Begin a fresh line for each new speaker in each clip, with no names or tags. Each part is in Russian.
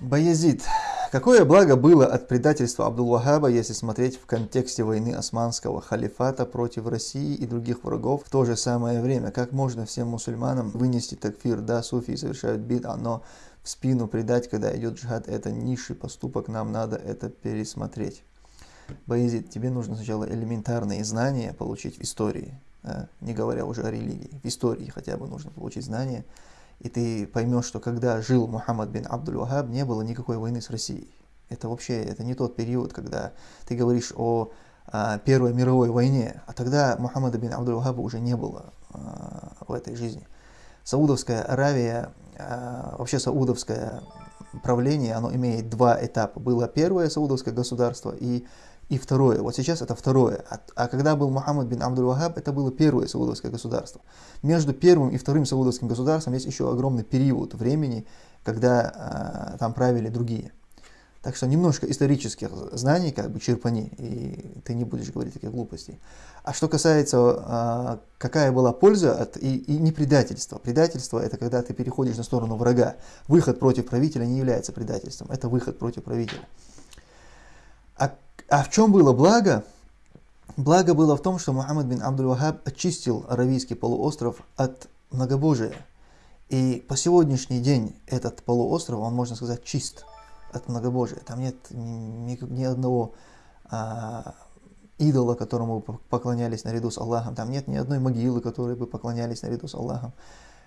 Баязид. Какое благо было от предательства Абдул-Вахаба, если смотреть в контексте войны османского халифата против России и других врагов в то же самое время? Как можно всем мусульманам вынести такфир? Да, суфии совершают бид, но в спину предать, когда идет джихад, это низший поступок, нам надо это пересмотреть. Баязид, тебе нужно сначала элементарные знания получить в истории, а, не говоря уже о религии. В истории хотя бы нужно получить знания, и ты поймешь, что когда жил Мухаммад бин Абдул-Вахаб, не было никакой войны с Россией. Это вообще, это не тот период, когда ты говоришь о а, Первой мировой войне, а тогда Мухаммада бин Абдул-Вахаба уже не было а, в этой жизни. Саудовская Аравия, вообще саудовское правление, оно имеет два этапа. Было первое саудовское государство и и второе. Вот сейчас это второе. А, а когда был Мухаммад бин Абдул-Вахаб, это было первое саудовское государство. Между первым и вторым саудовским государством есть еще огромный период времени, когда а, там правили другие. Так что немножко исторических знаний как бы черпани, и ты не будешь говорить таких глупостей. А что касается, а, какая была польза от, и, и не предательство. Предательство это когда ты переходишь на сторону врага. Выход против правителя не является предательством, это выход против правителя. А в чем было благо? Благо было в том, что Мухаммад бин Абдул-Вахаб очистил Аравийский полуостров от многобожия. И по сегодняшний день этот полуостров, он, можно сказать, чист от многобожия. Там нет ни, ни одного а, идола, которому поклонялись наряду с Аллахом. Там нет ни одной могилы, которой бы поклонялись наряду с Аллахом.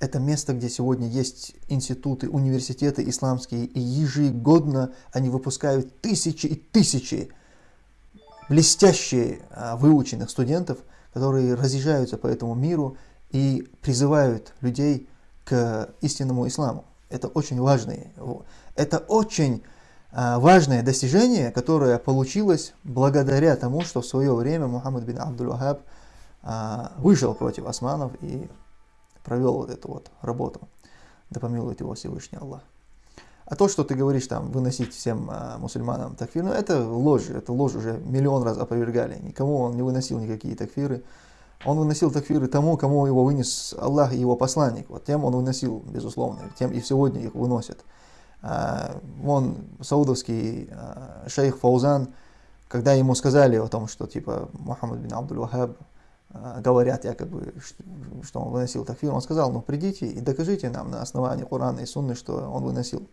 Это место, где сегодня есть институты, университеты исламские, и ежегодно они выпускают тысячи и тысячи блестящие а, выученных студентов, которые разъезжаются по этому миру и призывают людей к истинному исламу. Это очень важное, это очень а, важное достижение, которое получилось благодаря тому, что в свое время Мухаммад бин Абдул-Вахаб а, вышел против османов и провел вот эту вот работу. Да помилует его Всевышний Аллах. А то, что ты говоришь, там, выносить всем а, мусульманам такфир, ну, это ложь, это ложь уже миллион раз опровергали. Никому он не выносил никакие такфиры. Он выносил такфиры тому, кому его вынес Аллах и его посланник. Вот тем он выносил, безусловно, тем и сегодня их выносят. А, вон саудовский а, шейх Фаузан, когда ему сказали о том, что типа Мухаммад бин Абдул-Вахаб а, говорят якобы, что он выносил такфир, он сказал, ну придите и докажите нам на основании Корана и Сунны, что он выносил.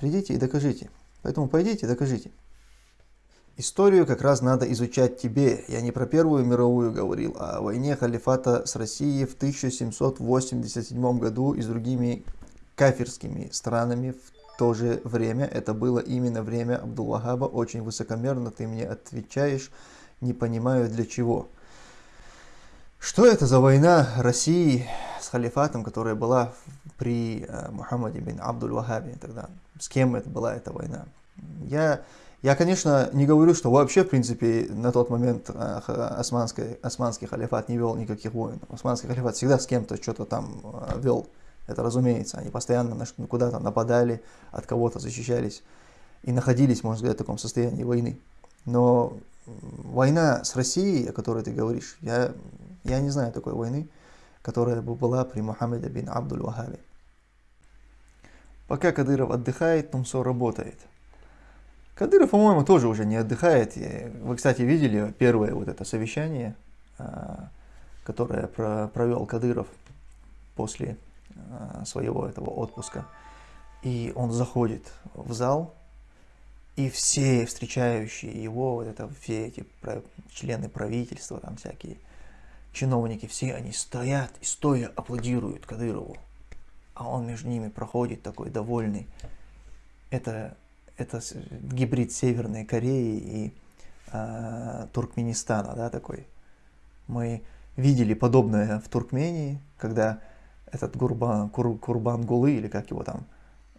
Придите и докажите. Поэтому пойдите и докажите. Историю как раз надо изучать тебе. Я не про Первую мировую говорил, а о войне халифата с Россией в 1787 году и с другими кафирскими странами в то же время. Это было именно время Абдуллахаба. Очень высокомерно ты мне отвечаешь. Не понимаю для чего. Что это за война России с халифатом, которая была при э, Мухаммаде бин Абдуль-Вахабе тогда? С кем это была эта война? Я, я, конечно, не говорю, что вообще, в принципе, на тот момент э, османский, османский халифат не вел никаких войн. Османский халифат всегда с кем-то что-то там э, вел. Это разумеется. Они постоянно куда-то нападали, от кого-то защищались и находились, можно сказать, в таком состоянии войны. Но война с Россией, о которой ты говоришь, я я не знаю такой войны, которая бы была при Мухаммеде бин Абдуль-Вахабе. Пока Кадыров отдыхает, Тумсо работает. Кадыров, по-моему, тоже уже не отдыхает. Вы, кстати, видели первое вот это совещание, а, которое провел Кадыров после а, своего этого отпуска. И он заходит в зал, и все встречающие его, вот это все эти члены правительства, там всякие, чиновники, все они стоят и стоя аплодируют Кадырову. А он между ними проходит такой довольный. Это, это гибрид Северной Кореи и э, Туркменистана, да, такой. Мы видели подобное в Туркмении, когда этот Гурбан, Кур, Курбан Гулы, или как его там,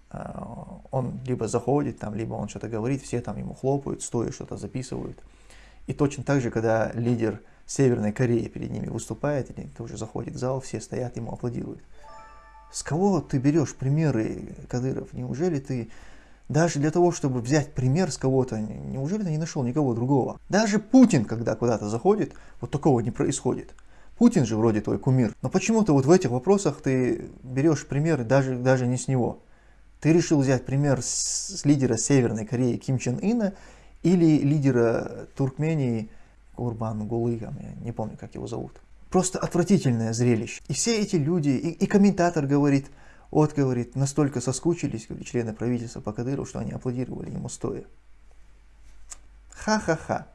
э, он либо заходит там, либо он что-то говорит, все там ему хлопают, стоя что-то записывают. И точно так же, когда лидер Северной Кореи перед ними выступает, или тоже заходит в зал, все стоят, ему аплодируют. С кого ты берешь примеры, Кадыров? Неужели ты Даже для того, чтобы взять пример с кого-то, неужели ты не нашел никого другого? Даже Путин, когда куда-то заходит, вот такого не происходит. Путин же вроде твой кумир. Но почему-то вот в этих вопросах ты берешь пример даже, даже не с него. Ты решил взять пример с, с лидера Северной Кореи Ким Чен Ына или лидера Туркмении Курбан Гулы, я не помню, как его зовут. Просто отвратительное зрелище. И все эти люди, и, и комментатор говорит, вот, говорит, настолько соскучились, говорит, члены правительства по Кадыру, что они аплодировали ему стоя. Ха-ха-ха.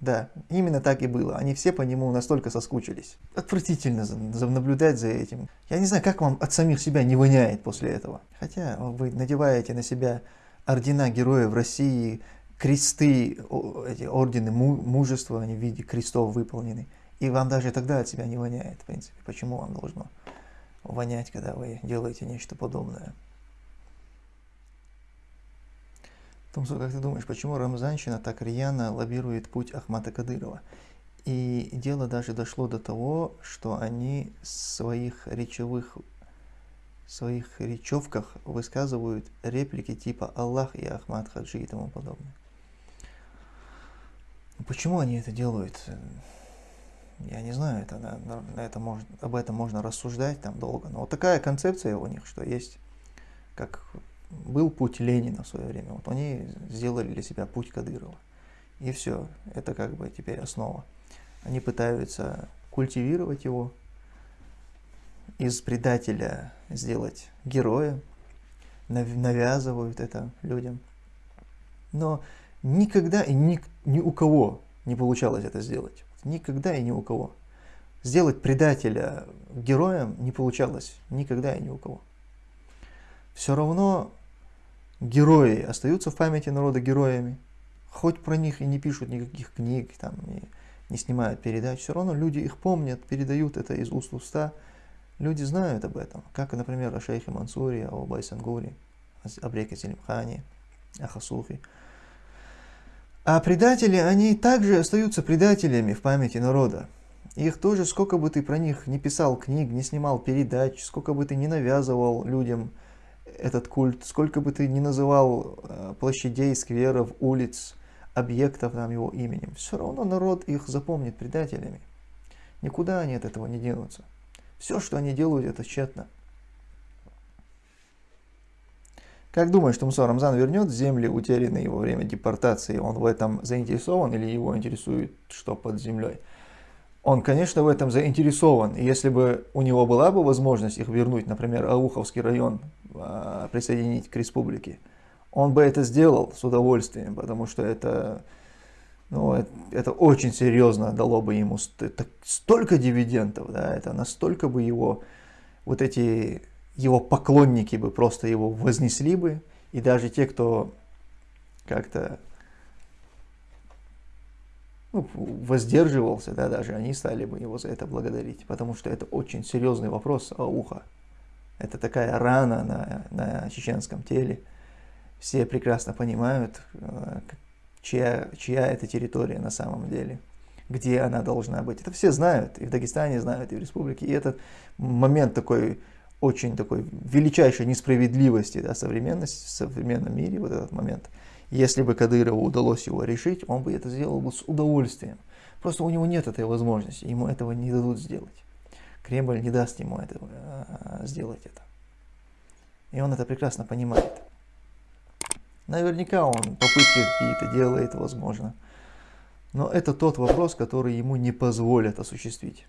Да, именно так и было. Они все по нему настолько соскучились. Отвратительно наблюдать за этим. Я не знаю, как вам от самих себя не воняет после этого. Хотя вы надеваете на себя ордена героев России, кресты, эти ордены мужества, они в виде крестов выполнены. И вам даже тогда от себя не воняет, в принципе. Почему вам должно? вонять, когда вы делаете нечто подобное. Тумсо, как ты думаешь, почему Рамзанщина так рьяно лоббирует путь Ахмата Кадырова? И дело даже дошло до того, что они своих речевых своих речевках высказывают реплики типа «Аллах и Ахмад Хаджи» и тому подобное. Почему они это делают? Я не знаю, это, на, это можно, об этом можно рассуждать там долго, но вот такая концепция у них, что есть, как был путь Ленина в свое время, вот они сделали для себя путь Кадырова. И все, это как бы теперь основа. Они пытаются культивировать его, из предателя сделать героя, навязывают это людям. Но никогда и ни, ни у кого не получалось это сделать. Никогда и ни у кого. Сделать предателя героем не получалось никогда и ни у кого. Все равно герои остаются в памяти народа героями. Хоть про них и не пишут никаких книг, там, не, не снимают передач, все равно люди их помнят, передают это из уст в уста. Люди знают об этом, как, например, о шейхе Мансуре, о Байсангуре, о Бреке Селимхане, о Хасуфе. А предатели, они также остаются предателями в памяти народа. Их тоже, сколько бы ты про них не писал книг, не снимал передач, сколько бы ты не навязывал людям этот культ, сколько бы ты не называл э, площадей, скверов, улиц, объектов там его именем, все равно народ их запомнит предателями. Никуда они от этого не денутся. Все, что они делают, это тщетно. Как думаешь, Тумсо Рамзан вернет земли, утерянные во время депортации? Он в этом заинтересован или его интересует, что под землей? Он, конечно, в этом заинтересован. И если бы у него была бы возможность их вернуть, например, Ауховский район а, присоединить к республике, он бы это сделал с удовольствием, потому что это, ну, это, это очень серьезно дало бы ему столько дивидендов, да, это настолько бы его вот эти его поклонники бы просто его вознесли бы, и даже те, кто как-то ну, воздерживался, да, даже они стали бы его за это благодарить, потому что это очень серьезный вопрос о ухо. Это такая рана на, на чеченском теле. Все прекрасно понимают, э, чья, чья это территория на самом деле, где она должна быть. Это все знают, и в Дагестане знают, и в республике. И этот момент такой очень такой величайшей несправедливости да, современности, в современном мире, вот этот момент. Если бы Кадырову удалось его решить, он бы это сделал бы с удовольствием. Просто у него нет этой возможности, ему этого не дадут сделать. Кремль не даст ему этого, а, сделать это. И он это прекрасно понимает. Наверняка он попытки какие-то делает, возможно. Но это тот вопрос, который ему не позволят осуществить.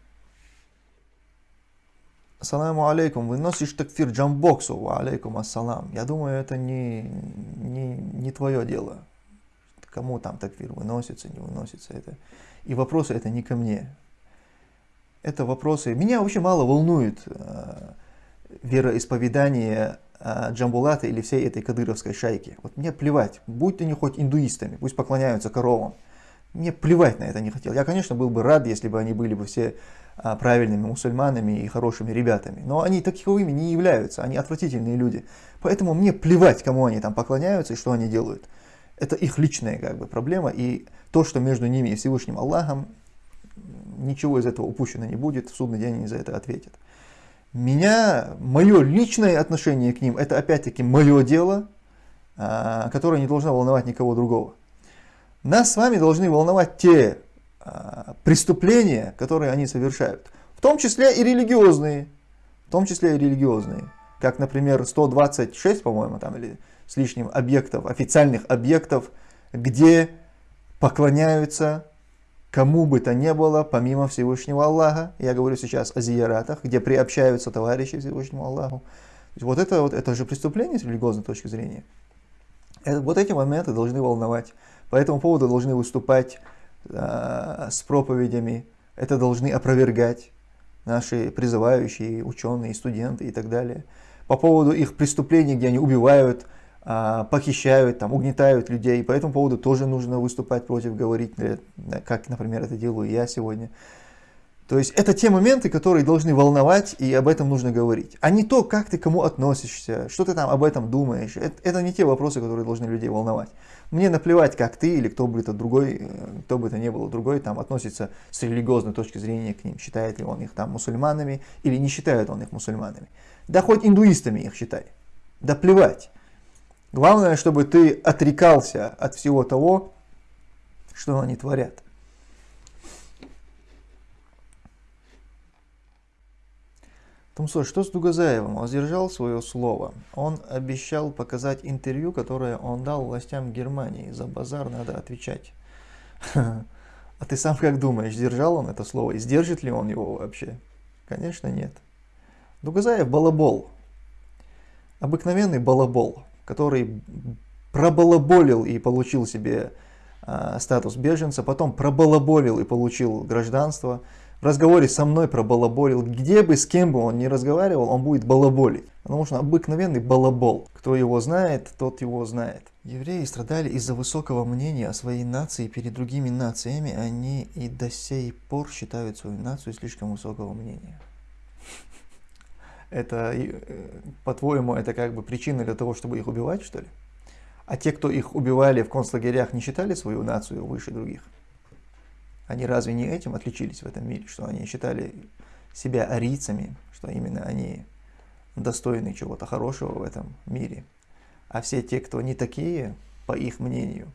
Ассаламу алейкум, выносишь такфир джамбоксу, алейкум ассалам. Я думаю, это не, не, не твое дело. Кому там такфир выносится, не выносится. Это. И вопросы это не ко мне. Это вопросы... Меня вообще мало волнует э, вероисповедание э, Джамбулата или всей этой кадыровской шайки. Вот мне плевать, будь они хоть индуистами, пусть поклоняются коровам. Мне плевать на это не хотел. Я, конечно, был бы рад, если бы они были бы все а, правильными мусульманами и хорошими ребятами. Но они таковыми не являются, они отвратительные люди. Поэтому мне плевать, кому они там поклоняются и что они делают. Это их личная как бы проблема, и то, что между ними и Всевышним Аллахом, ничего из этого упущено не будет, в судный день они за это ответят. Меня, мое личное отношение к ним, это опять-таки мое дело, а, которая не должна волновать никого другого. Нас с вами должны волновать те а, преступления, которые они совершают. В том числе и религиозные. В том числе и религиозные. Как, например, 126, по-моему, там или с лишним объектов, официальных объектов, где поклоняются кому бы то ни было, помимо Всевышнего Аллаха. Я говорю сейчас о зияратах, где приобщаются товарищи Всевышнему Аллаху. Вот это, вот это же преступление с религиозной точки зрения. Это, вот эти моменты должны волновать. По этому поводу должны выступать э, с проповедями. Это должны опровергать наши призывающие, ученые, студенты и так далее. По поводу их преступлений, где они убивают, э, похищают, там, угнетают людей. По этому поводу тоже нужно выступать против, говорить, э, как, например, это делаю я сегодня. То есть это те моменты, которые должны волновать, и об этом нужно говорить. А не то, как ты к кому относишься, что ты там об этом думаешь. Это, это не те вопросы, которые должны людей волновать. Мне наплевать, как ты или кто бы это другой, э, кто бы это ни был другой, там относится с религиозной точки зрения к ним, считает ли он их там мусульманами или не считает он их мусульманами. Да хоть индуистами их считай. Да плевать. Главное, чтобы ты отрекался от всего того, что они творят. Тумсо, что с Дугазаевым? Он сдержал свое слово. Он обещал показать интервью, которое он дал властям Германии. За базар надо отвечать. А ты сам как думаешь, сдержал он это слово? И сдержит ли он его вообще? Конечно, нет. Дугазаев балабол. Обыкновенный балабол, который пробалаболил и получил себе э, статус беженца, потом пробалаболил и получил гражданство, в разговоре со мной про балаболил, где бы с кем бы он ни разговаривал, он будет балаболить. Потому что обыкновенный балабол. Кто его знает, тот его знает. Евреи страдали из-за высокого мнения о своей нации перед другими нациями. Они и до сей пор считают свою нацию слишком высокого мнения. Это, э, по-твоему, это как бы причина для того, чтобы их убивать, что ли? А те, кто их убивали в концлагерях, не считали свою нацию выше других? Они разве не этим отличились в этом мире, что они считали себя арийцами, что именно они достойны чего-то хорошего в этом мире. А все те, кто не такие, по их мнению,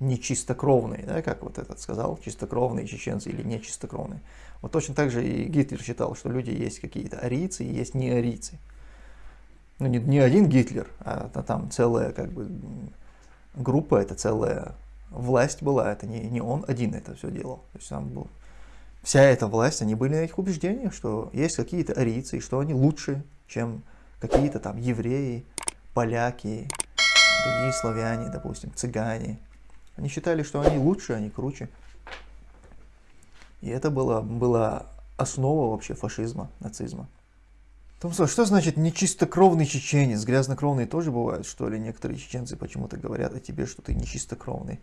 не чистокровные, да, как вот этот сказал, чистокровные чеченцы или не чистокровные. Вот точно так же и Гитлер считал, что люди есть какие-то арийцы и есть не арийцы. Ну, не, не один Гитлер, а, там целая как бы группа, это целая власть была, это не, не он один это все делал. То есть там был, вся эта власть, они были на этих убеждениях, что есть какие-то арийцы, и что они лучше, чем какие-то там евреи, поляки, другие славяне, допустим, цыгане. Они считали, что они лучше, они круче. И это было, была основа вообще фашизма, нацизма. Томсо, что значит нечистокровный чеченец? Грязнокровные тоже бывают, что ли? Некоторые чеченцы почему-то говорят о тебе, что ты нечистокровный.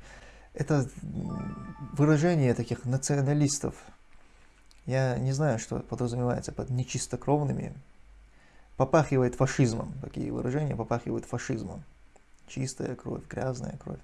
Это выражение таких националистов. Я не знаю, что подразумевается под нечистокровными. Попахивает фашизмом. Такие выражения попахивают фашизмом. Чистая кровь, грязная кровь.